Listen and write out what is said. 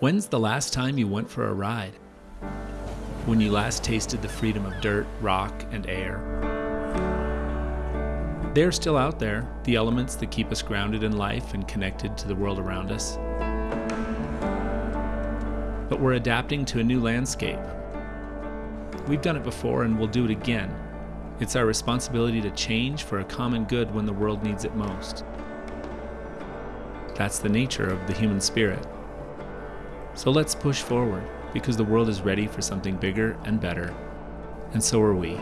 When's the last time you went for a ride? When you last tasted the freedom of dirt, rock, and air? They're still out there, the elements that keep us grounded in life and connected to the world around us. But we're adapting to a new landscape. We've done it before and we'll do it again. It's our responsibility to change for a common good when the world needs it most. That's the nature of the human spirit. So let's push forward because the world is ready for something bigger and better. And so are we.